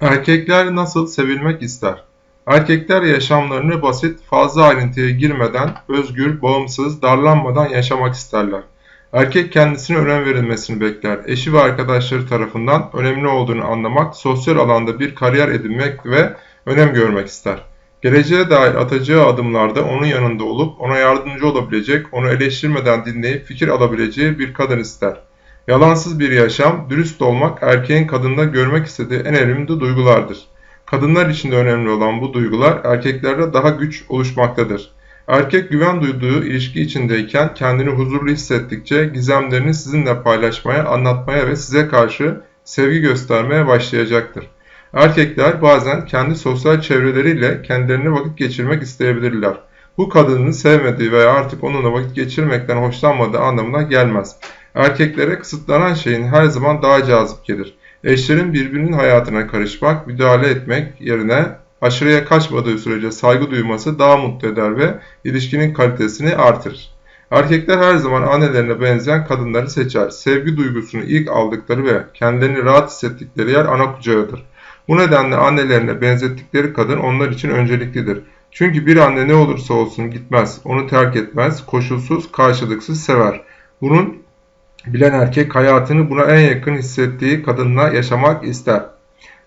Erkekler nasıl sevilmek ister? Erkekler yaşamlarını basit, fazla ayrıntıya girmeden, özgür, bağımsız, darlanmadan yaşamak isterler. Erkek kendisine önem verilmesini bekler. Eşi ve arkadaşları tarafından önemli olduğunu anlamak, sosyal alanda bir kariyer edinmek ve önem görmek ister. Geleceğe dair atacağı adımlarda onun yanında olup ona yardımcı olabilecek, onu eleştirmeden dinleyip fikir alabileceği bir kadın ister. Yalansız bir yaşam, dürüst olmak erkeğin kadında görmek istediği en önemli duygulardır. Kadınlar için de önemli olan bu duygular erkeklerde daha güç oluşmaktadır. Erkek güven duyduğu ilişki içindeyken kendini huzurlu hissettikçe gizemlerini sizinle paylaşmaya, anlatmaya ve size karşı sevgi göstermeye başlayacaktır. Erkekler bazen kendi sosyal çevreleriyle kendilerini vakit geçirmek isteyebilirler. Bu kadının sevmediği veya artık onunla vakit geçirmekten hoşlanmadığı anlamına gelmez. Erkeklere kısıtlanan şeyin her zaman daha cazip gelir. Eşlerin birbirinin hayatına karışmak, müdahale etmek yerine aşırıya kaçmadığı sürece saygı duyması daha mutlu eder ve ilişkinin kalitesini artırır. Erkekler her zaman annelerine benzeyen kadınları seçer. Sevgi duygusunu ilk aldıkları ve kendilerini rahat hissettikleri yer ana kucağıdır. Bu nedenle annelerine benzettikleri kadın onlar için önceliklidir. Çünkü bir anne ne olursa olsun gitmez, onu terk etmez, koşulsuz, karşılıksız sever. Bunun bilen erkek hayatını buna en yakın hissettiği kadınla yaşamak ister.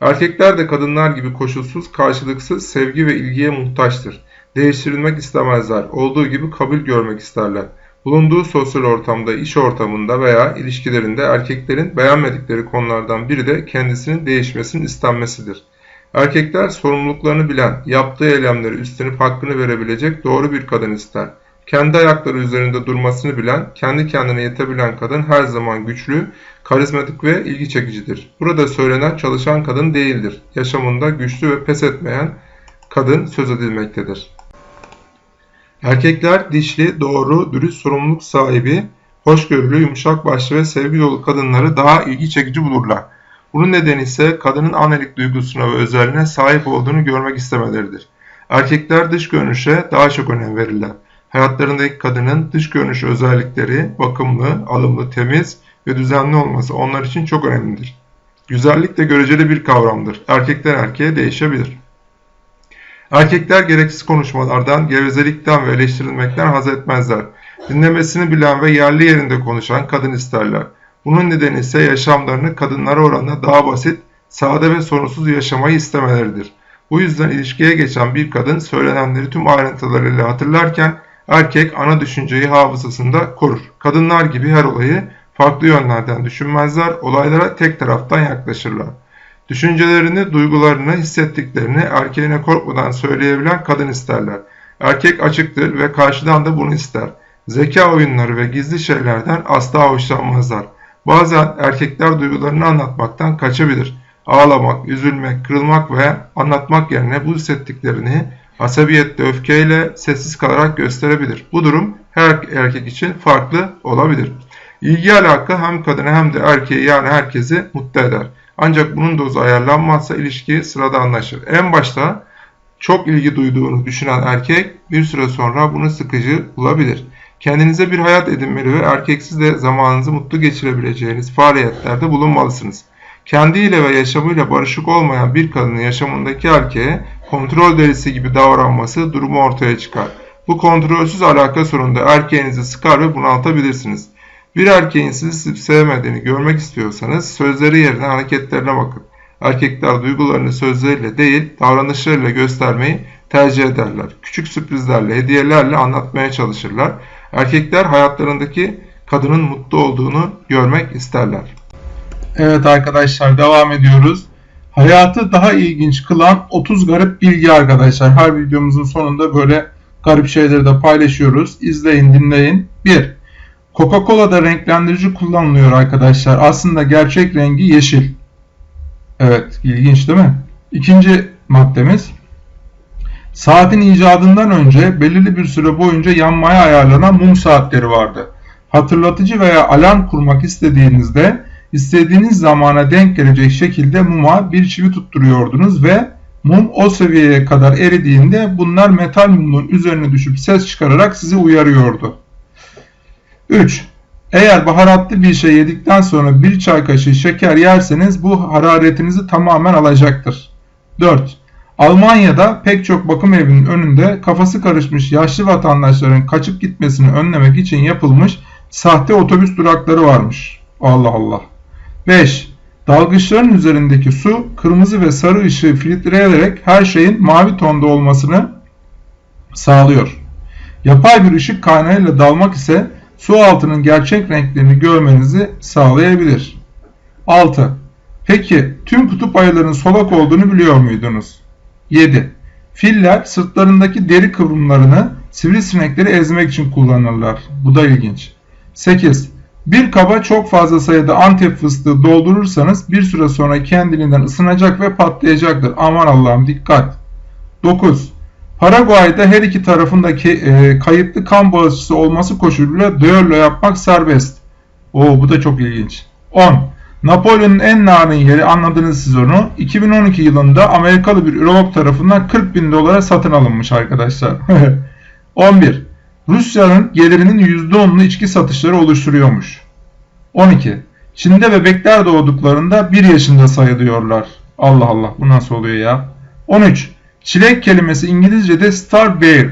Erkekler de kadınlar gibi koşulsuz, karşılıksız sevgi ve ilgiye muhtaçtır. Değiştirilmek istemezler, olduğu gibi kabul görmek isterler. Bulunduğu sosyal ortamda, iş ortamında veya ilişkilerinde erkeklerin beğenmedikleri konulardan biri de kendisinin değişmesinin istenmesidir. Erkekler sorumluluklarını bilen, yaptığı eylemleri üstlenip hakkını verebilecek doğru bir kadın ister. Kendi ayakları üzerinde durmasını bilen, kendi kendine yetebilen kadın her zaman güçlü, karizmatik ve ilgi çekicidir. Burada söylenen çalışan kadın değildir. Yaşamında güçlü ve pes etmeyen kadın söz edilmektedir. Erkekler dişli, doğru, dürüst, sorumluluk sahibi, hoşgörülü, yumuşak başlı ve sevgi dolu kadınları daha ilgi çekici bulurlar. Bunun nedeni ise kadının annelik duygusuna ve özelliğine sahip olduğunu görmek istemeleridir. Erkekler dış görünüşe daha çok önem verirler. Hayatlarındaki kadının dış görünüş özellikleri bakımlı, alımlı, temiz ve düzenli olması onlar için çok önemlidir. Güzellik de göreceli bir kavramdır. Erkekten erkeğe değişebilir. Erkekler gereksiz konuşmalardan, gevezelikten ve eleştirilmekten haz etmezler. Dinlemesini bilen ve yerli yerinde konuşan kadın isterler. Bunun nedeni ise yaşamlarını kadınlara oranla daha basit, sade ve sorunsuz yaşamayı istemeleridir. Bu yüzden ilişkiye geçen bir kadın söylenenleri tüm ayrıntılarıyla hatırlarken erkek ana düşünceyi hafızasında korur. Kadınlar gibi her olayı farklı yönlerden düşünmezler, olaylara tek taraftan yaklaşırlar. Düşüncelerini, duygularını, hissettiklerini erkeğine korkmadan söyleyebilen kadın isterler. Erkek açıktır ve karşıdan da bunu ister. Zeka oyunları ve gizli şeylerden asla hoşlanmazlar. Bazen erkekler duygularını anlatmaktan kaçabilir. Ağlamak, üzülmek, kırılmak veya anlatmak yerine bu hissettiklerini asabiyetle, öfkeyle sessiz kalarak gösterebilir. Bu durum her erkek için farklı olabilir. İlgi alaka hem kadını hem de erkeği yani herkesi mutlu eder. Ancak bunun dozu ayarlanmazsa ilişki sırada anlaşır. En başta çok ilgi duyduğunu düşünen erkek bir süre sonra bunu sıkıcı bulabilir. Kendinize bir hayat edinmeli ve erkeksiz de zamanınızı mutlu geçirebileceğiniz faaliyetlerde bulunmalısınız. Kendiyle ve yaşamıyla barışık olmayan bir kadının yaşamındaki erkeğe kontrol delisi gibi davranması durumu ortaya çıkar. Bu kontrolsüz alaka sonunda erkeğinizi sıkar ve bunaltabilirsiniz. Bir erkeğin sizi sevmediğini görmek istiyorsanız sözleri yerine hareketlerine bakın. Erkekler duygularını sözleriyle değil davranışlarıyla göstermeyi tercih ederler. Küçük sürprizlerle, hediyelerle anlatmaya çalışırlar. Erkekler hayatlarındaki kadının mutlu olduğunu görmek isterler. Evet arkadaşlar devam ediyoruz. Hayatı daha ilginç kılan 30 garip bilgi arkadaşlar. Her videomuzun sonunda böyle garip şeyleri de paylaşıyoruz. İzleyin, dinleyin. 1. Coca-Cola'da renklendirici kullanılıyor arkadaşlar. Aslında gerçek rengi yeşil. Evet, ilginç değil mi? İkinci maddemiz. Saatin icadından önce belirli bir süre boyunca yanmaya ayarlanan mum saatleri vardı. Hatırlatıcı veya alarm kurmak istediğinizde istediğiniz zamana denk gelecek şekilde muma bir çivi tutturuyordunuz ve mum o seviyeye kadar eridiğinde bunlar metal mumun üzerine düşüp ses çıkararak sizi uyarıyordu. 3. Eğer baharatlı bir şey yedikten sonra bir çay kaşığı şeker yerseniz bu hararetinizi tamamen alacaktır. 4. Almanya'da pek çok bakım evinin önünde kafası karışmış yaşlı vatandaşların kaçıp gitmesini önlemek için yapılmış sahte otobüs durakları varmış. Allah Allah. 5. Dalgıçların üzerindeki su kırmızı ve sarı ışığı filtreleyerek her şeyin mavi tonda olmasını sağlıyor. Yapay bir ışık kaynağıyla dalmak ise su altının gerçek renklerini görmenizi sağlayabilir. 6. Peki tüm kutup ayılarının solak olduğunu biliyor muydunuz? 7. Filler sırtlarındaki deri kıvrımlarını sivrisinekleri ezmek için kullanırlar. Bu da ilginç. 8. Bir kaba çok fazla sayıda antep fıstığı doldurursanız bir süre sonra kendiliğinden ısınacak ve patlayacaktır. Aman Allah'ım dikkat. 9. Paraguay'da her iki tarafındaki e, kayıtlı kan bağışçısı olması koşuluyla düello yapmak serbest. Oo bu da çok ilginç. 10. Napolyon'un en narin yeri anladınız siz onu. 2012 yılında Amerikalı bir ürolog tarafından 40 bin dolara satın alınmış arkadaşlar. 11. Rusya'nın gelirinin %10'unu içki satışları oluşturuyormuş. 12. Çin'de bebekler doğduklarında 1 yaşında sayılıyorlar. Allah Allah bu nasıl oluyor ya? 13. Çilek kelimesi İngilizce'de starberry.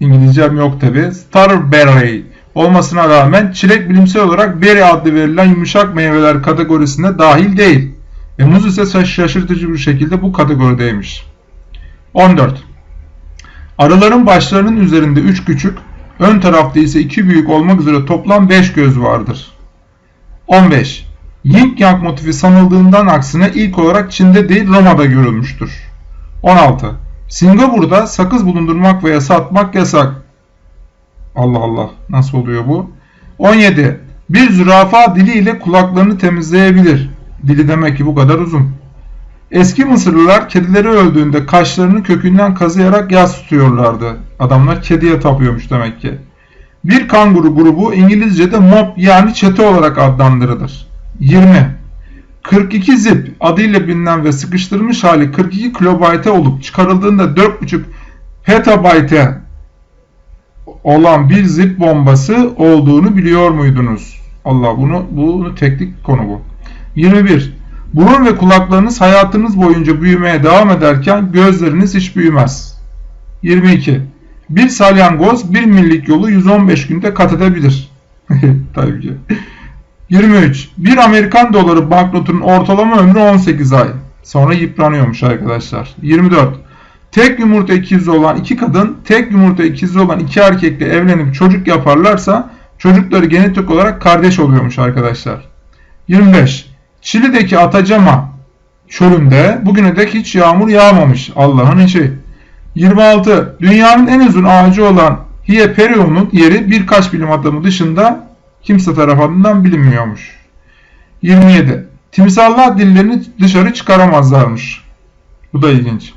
İngilizcem yok tabi. Starberry olmasına rağmen çilek bilimsel olarak berry adlı verilen yumuşak meyveler kategorisine dahil değil. Ve muz ise şaşırtıcı bir şekilde bu kategorideymiş. 14. Arıların başlarının üzerinde 3 küçük, ön tarafta ise 2 büyük olmak üzere toplam 5 göz vardır. 15. Yin Yang motifi sanıldığından aksine ilk olarak Çin'de değil Roma'da görülmüştür. 16. Singapur'da sakız bulundurmak veya satmak yasak. Allah Allah nasıl oluyor bu? 17. Bir zürafa diliyle kulaklarını temizleyebilir. Dili demek ki bu kadar uzun. Eski Mısırlılar kedileri öldüğünde kaşlarını kökünden kazıyarak yas tutuyorlardı. Adamlar kediye tapıyormuş demek ki. Bir kanguru grubu İngilizce'de mob yani çete olarak adlandırılır. 20. 42 zip adıyla bilinen ve sıkıştırılmış hali 42 kilobayte olup çıkarıldığında 4.5 petabayte olan bir zip bombası olduğunu biliyor muydunuz? Allah bunu bunu teknik konu bu. 21. Burun ve kulaklarınız hayatınız boyunca büyümeye devam ederken gözleriniz hiç büyümez. 22. Bir salyangoz 1 millik yolu 115 günde kat edebilir. Tabii ki. 23. Bir Amerikan doları banknotunun ortalama ömrü 18 ay. Sonra yıpranıyormuş arkadaşlar. 24. Tek yumurta ikizi olan iki kadın, tek yumurta ikizi olan iki erkekle evlenip çocuk yaparlarsa çocukları genetik olarak kardeş oluyormuş arkadaşlar. 25. Çili'deki Atacama çölünde bugüne dek hiç yağmur yağmamış. Allah'ın işi. 26. Dünyanın en uzun ağacı olan Hieperion'un yeri birkaç bilim adamı dışında kimse tarafından bilinmiyormuş. 27. Timsallar dillerini dışarı çıkaramazlarmış. Bu da ilginç.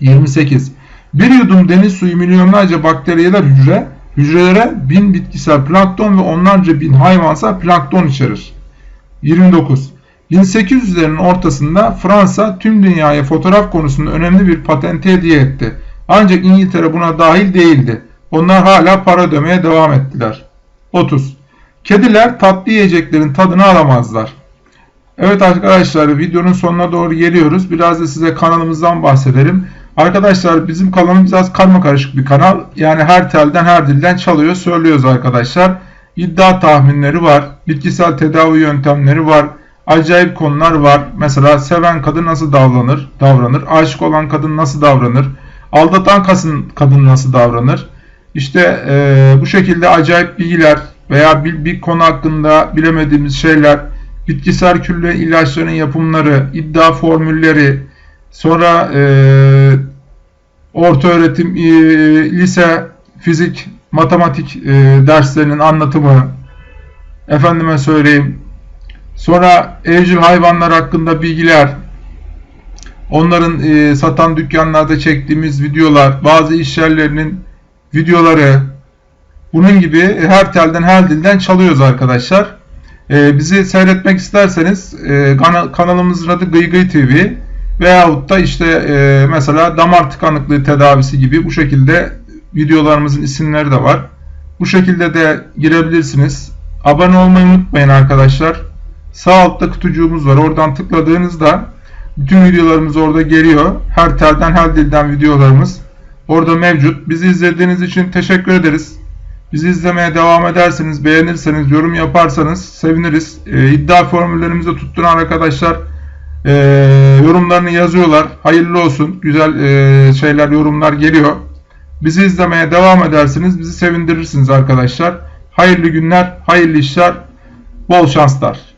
28. Bir yudum deniz suyu milyonlarca bakteriyeler hücre, hücrelere bin bitkisel plankton ve onlarca bin hayvansal plankton içerir. 29. 1800'lerin ortasında Fransa tüm dünyaya fotoğraf konusunda önemli bir patente hediye etti. Ancak İngiltere buna dahil değildi. Onlar hala para ödemeye devam ettiler. 30. Kediler tatlı yiyeceklerin tadını alamazlar. Evet arkadaşlar videonun sonuna doğru geliyoruz. Biraz da size kanalımızdan bahsedelim. Arkadaşlar bizim kanalımız biraz karma karışık bir kanal. Yani her telden her dilden çalıyor söylüyoruz arkadaşlar. İddia tahminleri var. Bitkisel tedavi yöntemleri var. Acayip konular var. Mesela seven kadın nasıl davranır? Davranır. Aşık olan kadın nasıl davranır? Aldatan kadın, nasıl davranır? İşte e, bu şekilde acayip bilgiler veya bir, bir konu hakkında bilemediğimiz şeyler, bitkisel külle ilaçların yapımları, iddia formülleri, sonra e, orta öğretim, e, lise, fizik, matematik e, derslerinin anlatımı, efendime söyleyeyim, sonra evcil hayvanlar hakkında bilgiler, onların e, satan dükkanlarda çektiğimiz videolar, bazı iş yerlerinin videoları, bunun gibi her telden her dilden çalıyoruz arkadaşlar. Ee, bizi seyretmek isterseniz e, kanalımızın adı Gıygıy TV veyahut da işte e, mesela damar tıkanıklığı tedavisi gibi bu şekilde videolarımızın isimleri de var. Bu şekilde de girebilirsiniz. Abone olmayı unutmayın arkadaşlar. Sağ altta kutucuğumuz var. Oradan tıkladığınızda bütün videolarımız orada geliyor. Her telden her dilden videolarımız orada mevcut. Bizi izlediğiniz için teşekkür ederiz. Bizi izlemeye devam ederseniz, beğenirseniz, yorum yaparsanız seviniriz. Ee, iddia formüllerimizi tutturan arkadaşlar e, yorumlarını yazıyorlar. Hayırlı olsun. Güzel e, şeyler, yorumlar geliyor. Bizi izlemeye devam edersiniz. Bizi sevindirirsiniz arkadaşlar. Hayırlı günler, hayırlı işler, bol şanslar.